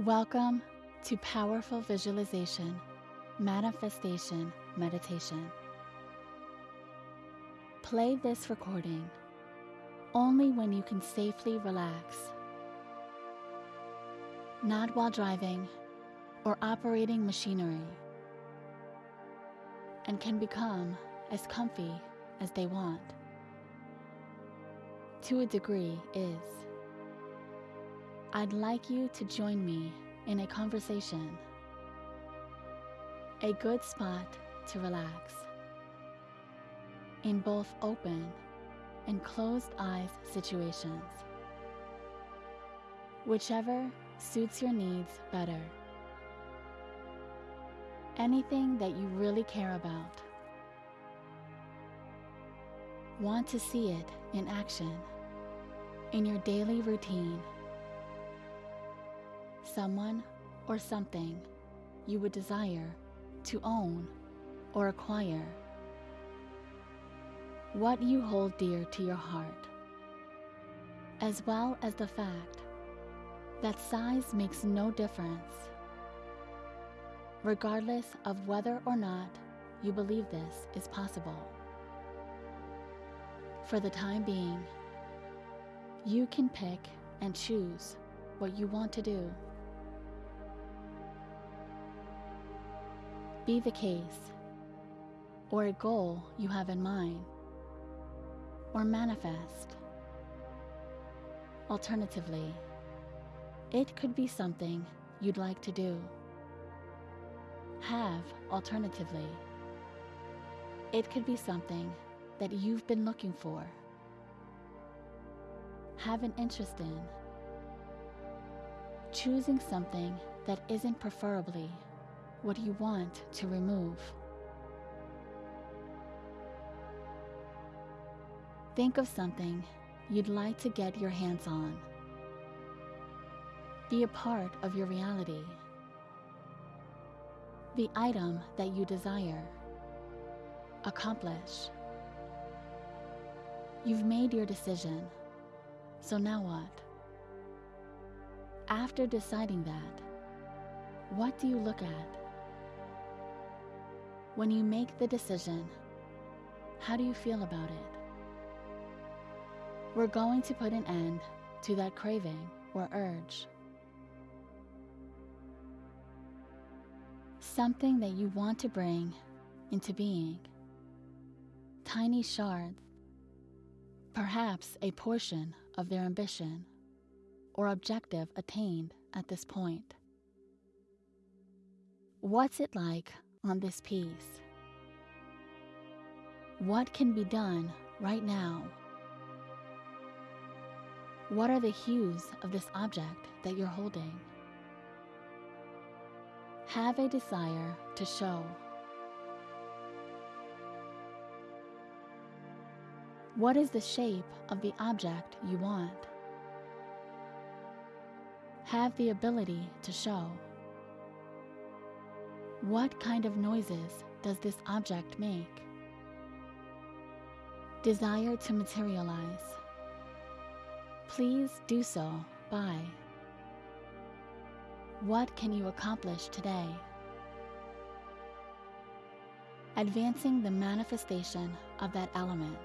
Welcome to Powerful Visualization Manifestation Meditation. Play this recording only when you can safely relax, not while driving or operating machinery, and can become as comfy as they want. To a degree, is. I'd like you to join me in a conversation. A good spot to relax. In both open and closed eyes situations. Whichever suits your needs better. Anything that you really care about. Want to see it in action in your daily routine someone or something you would desire to own or acquire. What you hold dear to your heart, as well as the fact that size makes no difference, regardless of whether or not you believe this is possible. For the time being, you can pick and choose what you want to do. Be the case, or a goal you have in mind, or manifest. Alternatively, it could be something you'd like to do. Have alternatively. It could be something that you've been looking for. Have an interest in. Choosing something that isn't preferably what do you want to remove. Think of something you'd like to get your hands on. Be a part of your reality. The item that you desire. Accomplish. You've made your decision, so now what? After deciding that, what do you look at? When you make the decision, how do you feel about it? We're going to put an end to that craving or urge. Something that you want to bring into being. Tiny shards, perhaps a portion of their ambition or objective attained at this point. What's it like on this piece. What can be done right now? What are the hues of this object that you're holding? Have a desire to show. What is the shape of the object you want? Have the ability to show. What kind of noises does this object make? Desire to materialize. Please do so by. What can you accomplish today? Advancing the manifestation of that element.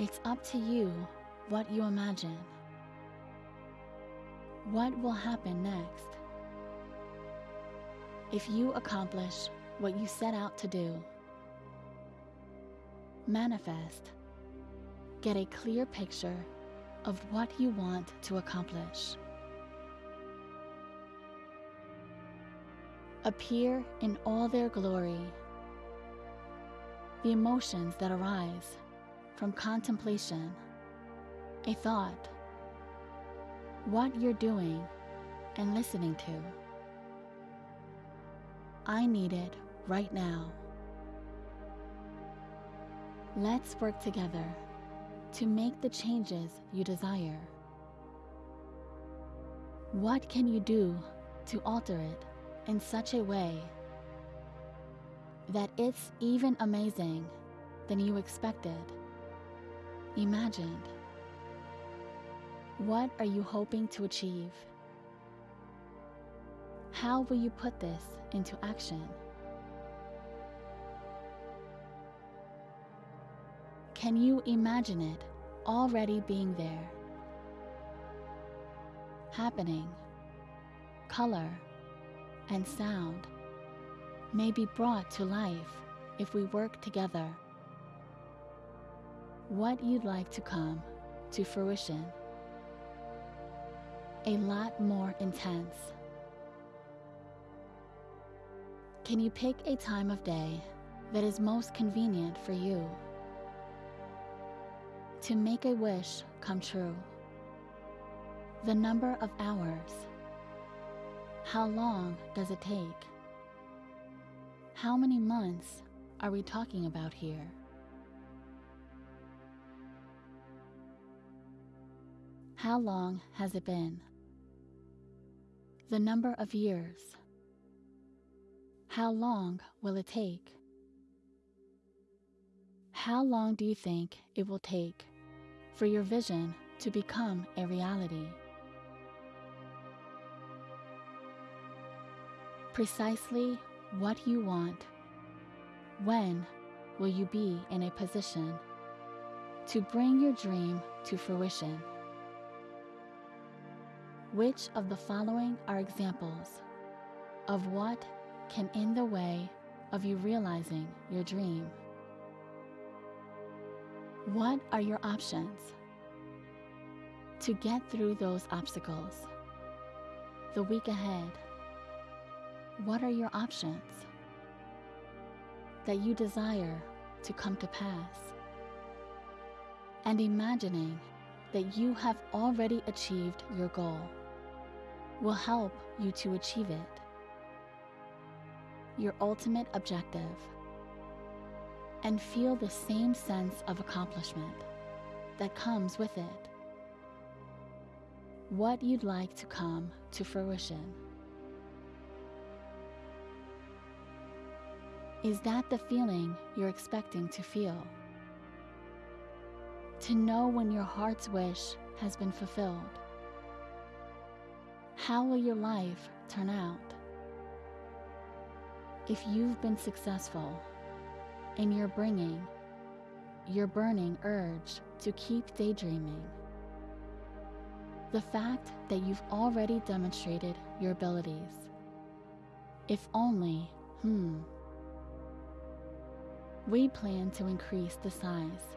It's up to you what you imagine. What will happen next? If you accomplish what you set out to do. Manifest. Get a clear picture of what you want to accomplish. Appear in all their glory. The emotions that arise from contemplation, a thought, what you're doing and listening to. I need it right now. Let's work together to make the changes you desire. What can you do to alter it in such a way that it's even amazing than you expected, imagined? What are you hoping to achieve? How will you put this into action? Can you imagine it already being there? Happening, color, and sound may be brought to life if we work together. What you'd like to come to fruition. A lot more intense. Can you pick a time of day that is most convenient for you? To make a wish come true. The number of hours. How long does it take? How many months are we talking about here? How long has it been? The number of years. How long will it take? How long do you think it will take for your vision to become a reality? Precisely what you want. When will you be in a position to bring your dream to fruition? Which of the following are examples of what can in the way of you realizing your dream? What are your options to get through those obstacles? The week ahead, what are your options that you desire to come to pass? And imagining that you have already achieved your goal will help you to achieve it. Your ultimate objective. And feel the same sense of accomplishment that comes with it. What you'd like to come to fruition. Is that the feeling you're expecting to feel? To know when your heart's wish has been fulfilled how will your life turn out? If you've been successful in your bringing your burning urge to keep daydreaming, the fact that you've already demonstrated your abilities, if only, hmm, we plan to increase the size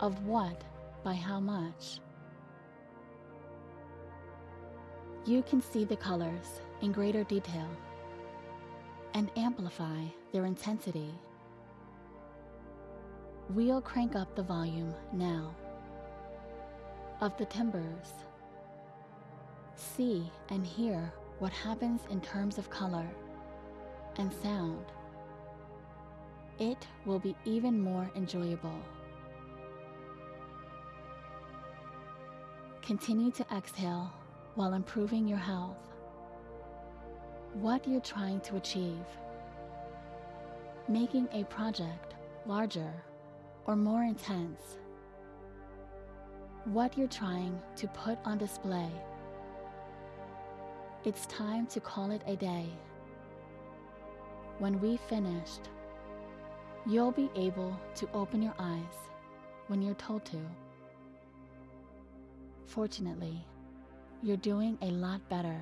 of what by how much? You can see the colors in greater detail and amplify their intensity. We'll crank up the volume now of the timbers. See and hear what happens in terms of color and sound. It will be even more enjoyable. Continue to exhale while improving your health. What you're trying to achieve. Making a project larger or more intense. What you're trying to put on display. It's time to call it a day. When we've finished, you'll be able to open your eyes when you're told to. Fortunately, you're doing a lot better.